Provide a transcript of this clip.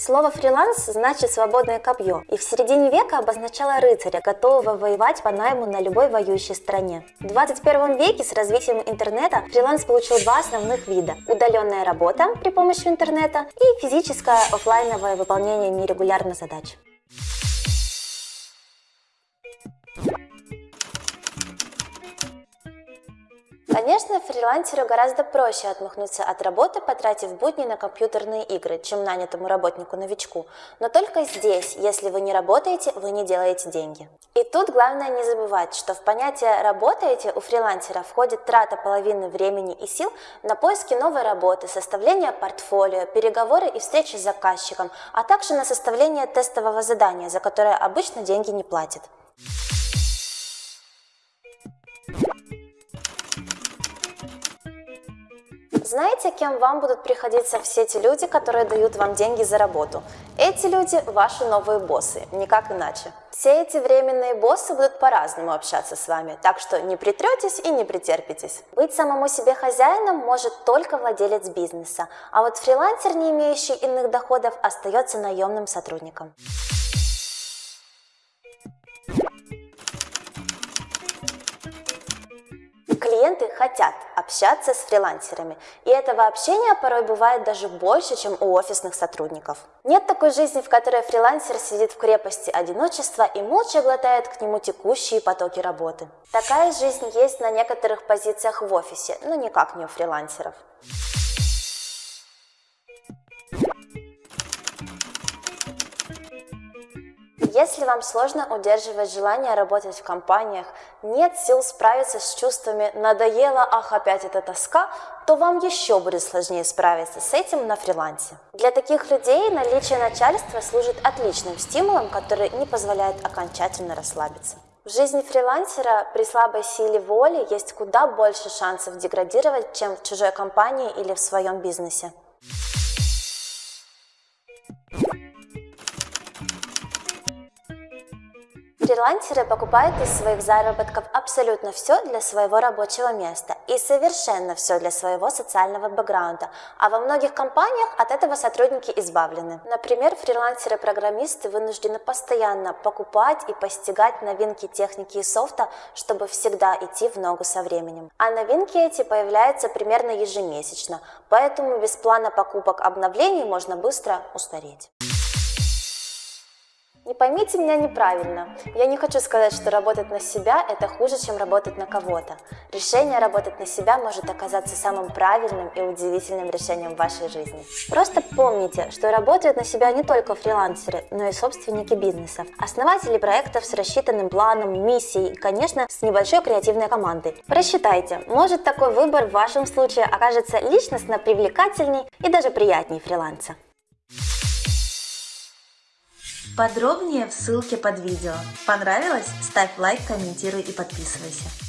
Слово «фриланс» значит «свободное копье» и в середине века обозначало рыцаря, готового воевать по найму на любой воюющей стране. В 21 веке с развитием интернета фриланс получил два основных вида – удаленная работа при помощи интернета и физическое офлайновое выполнение нерегулярных задач. Конечно, фрилансеру гораздо проще отмахнуться от работы, потратив будни на компьютерные игры, чем нанятому работнику-новичку. Но только здесь, если вы не работаете, вы не делаете деньги. И тут главное не забывать, что в понятие «работаете» у фрилансера входит трата половины времени и сил на поиски новой работы, составление портфолио, переговоры и встречи с заказчиком, а также на составление тестового задания, за которое обычно деньги не платят. Знаете, кем вам будут приходиться все те люди, которые дают вам деньги за работу? Эти люди – ваши новые боссы, никак иначе. Все эти временные боссы будут по-разному общаться с вами, так что не притретесь и не претерпитесь. Быть самому себе хозяином может только владелец бизнеса, а вот фрилансер, не имеющий иных доходов, остается наемным сотрудником. Клиенты хотят общаться с фрилансерами, и этого общения порой бывает даже больше, чем у офисных сотрудников. Нет такой жизни, в которой фрилансер сидит в крепости одиночества и молча глотает к нему текущие потоки работы. Такая жизнь есть на некоторых позициях в офисе, но никак не у фрилансеров. Если вам сложно удерживать желание работать в компаниях, нет сил справиться с чувствами «надоело, ах, опять эта тоска», то вам еще будет сложнее справиться с этим на фрилансе. Для таких людей наличие начальства служит отличным стимулом, который не позволяет окончательно расслабиться. В жизни фрилансера при слабой силе воли есть куда больше шансов деградировать, чем в чужой компании или в своем бизнесе. Фрилансеры покупают из своих заработков абсолютно все для своего рабочего места и совершенно все для своего социального бэкграунда, а во многих компаниях от этого сотрудники избавлены. Например, фрилансеры-программисты вынуждены постоянно покупать и постигать новинки техники и софта, чтобы всегда идти в ногу со временем. А новинки эти появляются примерно ежемесячно, поэтому без плана покупок обновлений можно быстро устареть. Не поймите меня неправильно. Я не хочу сказать, что работать на себя – это хуже, чем работать на кого-то. Решение работать на себя может оказаться самым правильным и удивительным решением в вашей жизни. Просто помните, что работают на себя не только фрилансеры, но и собственники бизнесов, основатели проектов с рассчитанным планом, миссией и, конечно, с небольшой креативной командой. Просчитайте, может такой выбор в вашем случае окажется личностно привлекательней и даже приятнее фриланса. Подробнее в ссылке под видео. Понравилось? Ставь лайк, комментируй и подписывайся.